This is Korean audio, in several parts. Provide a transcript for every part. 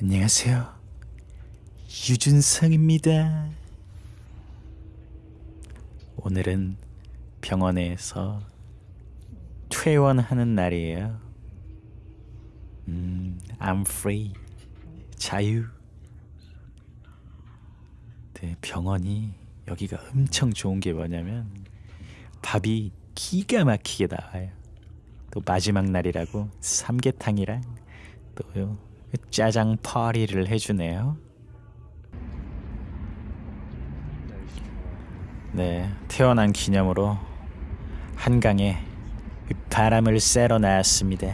안녕하세요. 유준성입니다. 오늘은 병원에서 퇴원하는 날이에요. 음, I'm free. 자유. 네, 병원이 여기가 엄청 좋은 게 뭐냐면 밥이 기가 막히게 나와요. 또 마지막 날이라고 삼계탕이랑 또요 짜장 파리를 해주네요. 네, 태어난 기념으로 한강에 바람을 쐬러 나왔습니다.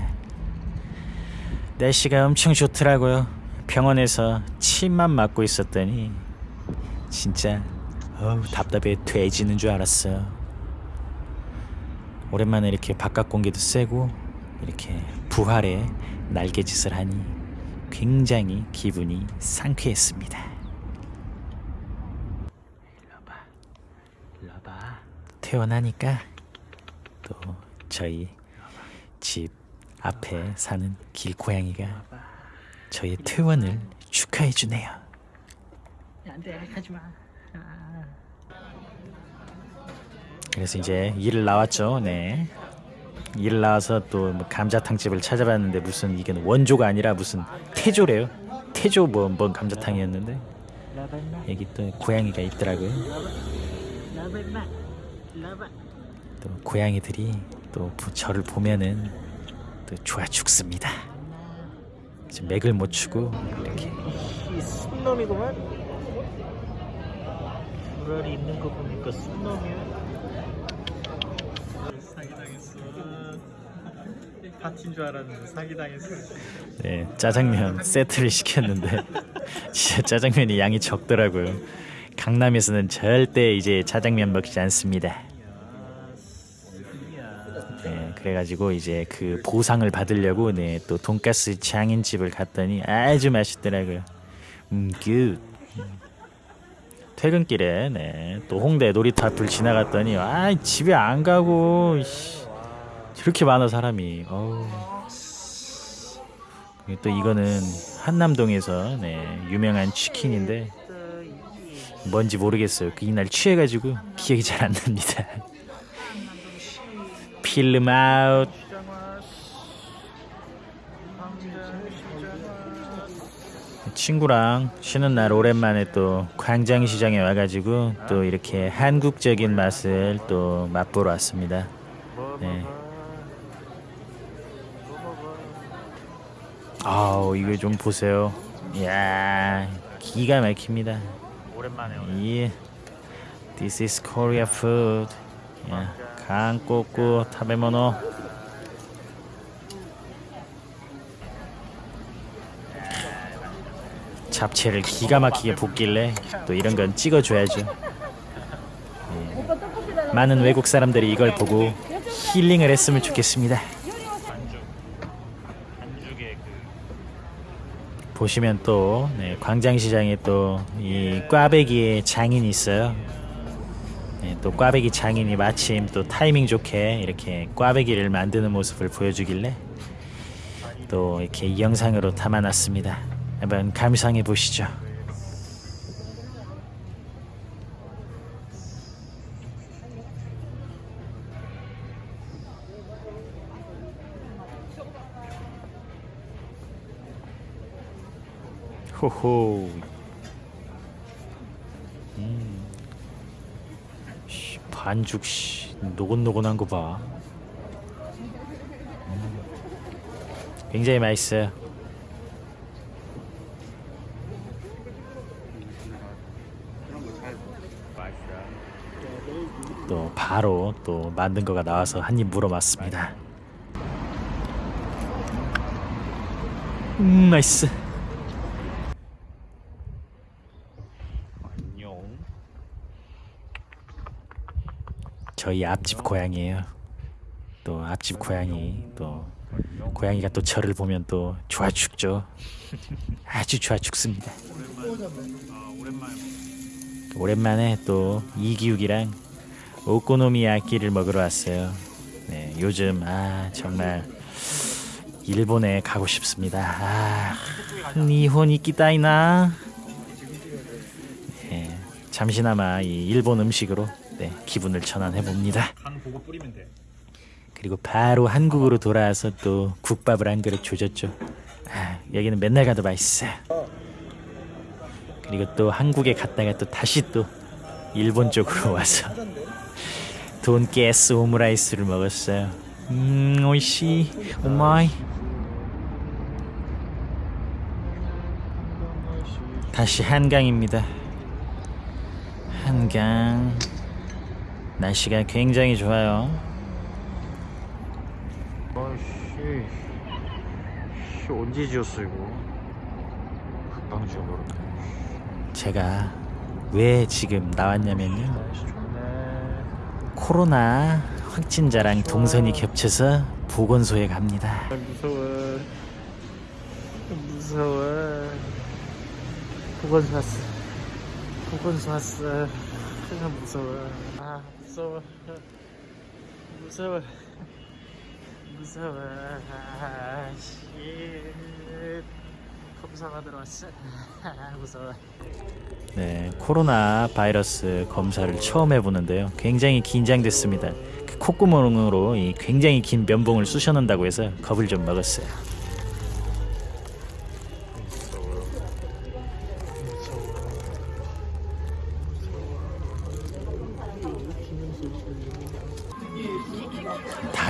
날씨가 엄청 좋더라고요. 병원에서 침만 맞고 있었더니 진짜 어우, 답답해 돼지는 줄 알았어요. 오랜만에 이렇게 바깥 공기도 쐬고 이렇게 부활의 날개짓을 하니 굉장히 기분이 상쾌했습니다. 일로봐, 일로봐. 태어나니까 또 저희 집 앞에 사는 길고양이가 저의 퇴원을 축하해 주네요. 안돼 하지마 그래서 이제 일을 나왔죠. 네. 일 나와서 또 뭐 감자탕 집을 찾아봤는데 무슨 이게 원조가 아니라 무슨 태조래요. 태조 뭐, 뭔 감자탕이었는데 여기 또 고양이가 있더라고요. 또 고양이들이 또 부- 저를 보면은 또 좋아 죽습니다. 맥을 못 추고 이렇게 이 순놈이구만 불알이 있는 거 보니까 순놈이야 사기당했어 파티인 줄 알았는데 사기당했어 네, 짜장면 세트를 시켰는데 진짜 짜장면이 양이 적더라고요. 강남에서는 절대 이제 짜장면 먹지 않습니다. 네, 그래가지고 이제 그 보상을 받으려고 네, 또 돈가스 장인집을 갔더니 아주 맛있더라고요. 음, good. 퇴근길에 네, 또 홍대 놀이터 앞을 지나갔더니 아 집에 안 가고 씨, 저렇게 많아 사람이. 어우. 또 이거는 한남동에서 네, 유명한 치킨인데 뭔지 모르겠어요. 그 이날 취해가지고 기억이 잘 안 납니다. 필름 아웃. 친구랑 쉬는 날 오랜만에 또 광장시장에 와가지고 또 이렇게 한국적인 맛을 또 맛보러 왔습니다. 네. 아우 이거 좀 보세요. 이야 기가 막힙니다. 오랜만에 예. This is Korea food. 야, 한국구 타베모노. 잡채를 기가 막히게 볶길래 또 이런 건 찍어줘야죠. 예. 많은 외국 사람들이 이걸 보고 힐링을 했으면 좋겠습니다. 보시면 또 네, 광장시장에 또 이 꽈배기의 장인이 있어요. 네, 또 꽈배기 장인이 마침 또 타이밍 좋게 이렇게 꽈배기를 만드는 모습을 보여주길래 또 이렇게 이 영상으로 담아놨습니다. 한번 감상해 보시죠. 호호. 음. 씨, 반죽 씨 노곤노곤한 거 봐. 음. 굉장히 맛있어요. 또 바로 또 만든 거가 나와서 한 입 물어봤습니다. 음, 맛있어. 안녕 저희 앞집 고양이에요. 또 앞집 고양이 또 고양이가 또 저를 보면 또 좋아 죽죠. 아주 좋아 죽습니다. 오랜만에 또 이기욱이랑 오코노미야끼를 먹으러 왔어요. 네, 요즘 아 정말 일본에 가고 싶습니다. 아, 니혼 이 끼다이나. 네, 잠시나마 이 일본 음식으로 네, 기분을 전환해 봅니다. 그리고 바로 한국으로 돌아와서 또 국밥을 한 그릇 조졌죠. 아, 여기는 맨날 가도 맛있어요. 그리고 또 한국에 갔다가 또 다시 또 일본 쪽으로 와서 돈가스 오므라이스를 먹었어요. 음, 오이시, 오마이. 다시 한강입니다. 한강. 날씨가 굉장히 좋아요. 아씨, 씨 언제 지었어 이거? 금방 지어버렸네. 제가 왜 지금 나왔냐면요. 코로나 확진자랑 동선이 겹쳐서 보건소에 갑니다. 아, 무서워. 무서워. 보건소 왔어. 보건소 왔어. 아, 무서워. 아 무서워. 무서워. 무서워. 아, 씨. 검사 받으러 왔어. 아, 무서워. 네, 코로나 바이러스 검사를 처음 해보는데요. 굉장히 긴장됐습니다. 그 콧구멍으로 이 굉장히 긴 면봉을 쑤셔넣는다고 해서 겁을 좀 먹었어요.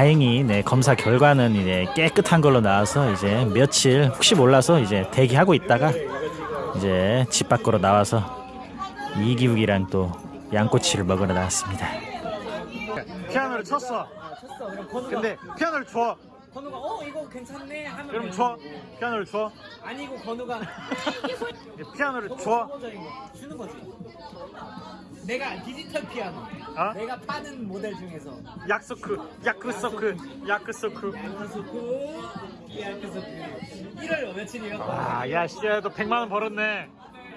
다행히 네, 검사 결과는 이제 깨끗한 걸로 나와서 이제 며칠 혹시 몰라서 이제 대기하고 있다가 이제 집 밖으로 나와서 이기욱이랑 또 양꼬치를 먹으러 나왔습니다. 피아노를 쳤어. 쳤어. 그럼 건우가 근데 피아노를 줘. 건우가 어 이거 괜찮네 하면 그럼 되는 줘. 거지. 피아노를 줘. 아니고 건우가 피아노를 너무 줘. 거 주는 거지. 내가 디지털 피아노. 어? 내가 파는 모델 중에서 약소크, 야크소크, 야크소크. 양서스쿠, 양서스쿠. 1월 며칠이요? 아, 야, 씨, 너 100만 원 벌었네.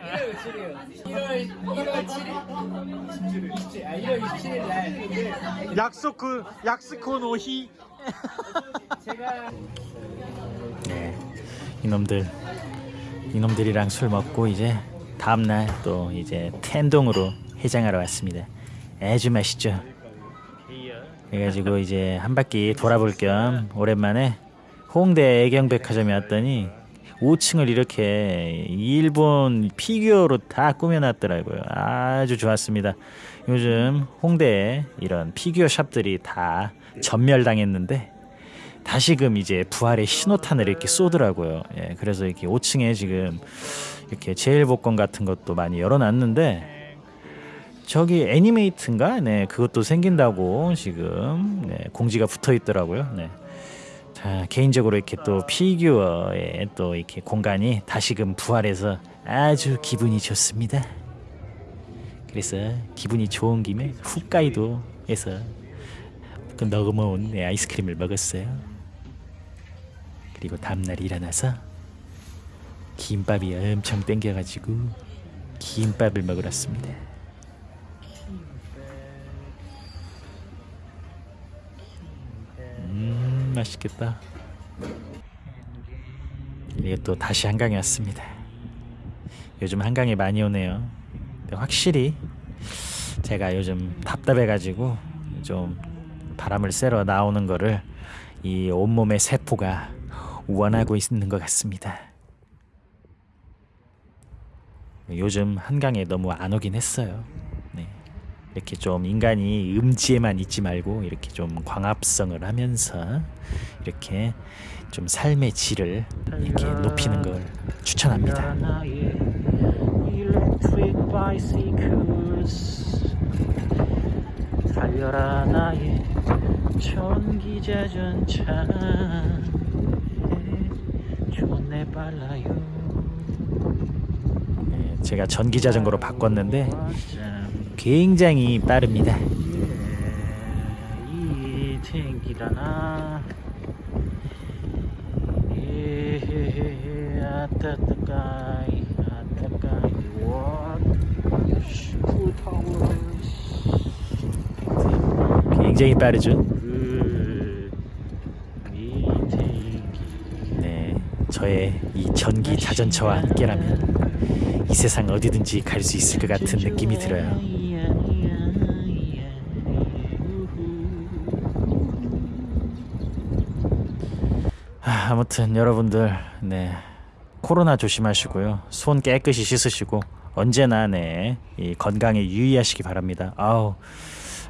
1월 며칠이에요? 1월 1월 7일. 27일. 아 1월 27일 날 약소크, 약스코 노히. 네, 이놈들 이놈들이랑 술 먹고 이제 다음 날 또 이제 텐동으로 해장하러 왔습니다. 아주 맛있죠. 그래가지고 이제 한 바퀴 돌아볼 겸 오랜만에 홍대 애경백화점에 왔더니 5층을 이렇게 일본 피규어로 다 꾸며놨더라고요. 아주 좋았습니다. 요즘 홍대에 이런 피규어 shop들이 다 전멸당했는데 다시금 이제 부활의 신호탄을 이렇게 쏘더라고요. 예, 그래서 이렇게 5층에 지금 이렇게 제일복권 같은 것도 많이 열어놨는데 저기 애니메이트인가? 네, 그것도 생긴다고 지금 네, 공지가 붙어 있더라고요. 네. 자, 개인적으로 이렇게 또 피규어의 또 이렇게 공간이 다시금 부활해서 아주 기분이 좋습니다. 그래서 기분이 좋은 김에 홋카이도에서 그 너그러운 네, 아이스크림을 먹었어요. 그리고 다음날 일어나서 김밥이 엄청 땡겨가지고 김밥을 먹으러 왔습니다. 맛있겠다. 이게 또 다시 한강에 왔습니다. 요즘 한강에 많이 오네요. 확실히 제가 요즘 답답해가지고 좀 바람을 쐬러 나오는 거를 이 온몸의 세포가 원하고 있는 것 같습니다. 요즘 한강에 너무 안 오긴 했어요. 네. 이렇게 좀 인간이 음지에만 있지 말고 이렇게 좀 광합성을 하면서 이렇게 좀 삶의 질을 이렇게 높이는 걸 추천합니다. 달려라 나의 전기 자전차 좋네 빨라요 네, 제가 전기 자전거로 바꿨는데 굉장히 빠릅니다. 이 챙기라나. 굉장히 빠르죠. 그, 네 저의 이 전기 자전거와 함께라면 이 세상 어디든지 갈 수 있을 것 같은 느낌이 들어요. 아무튼 여러분들 네. 코로나 조심하시고요. 손 깨끗이 씻으시고 언제나 네 이 건강에 유의하시기 바랍니다. 아우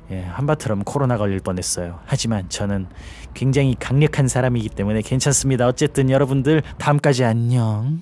예, 한바트럼 코로나 걸릴 뻔했어요. 하지만 저는 굉장히 강력한 사람이기 때문에 괜찮습니다. 어쨌든 여러분들 다음까지 안녕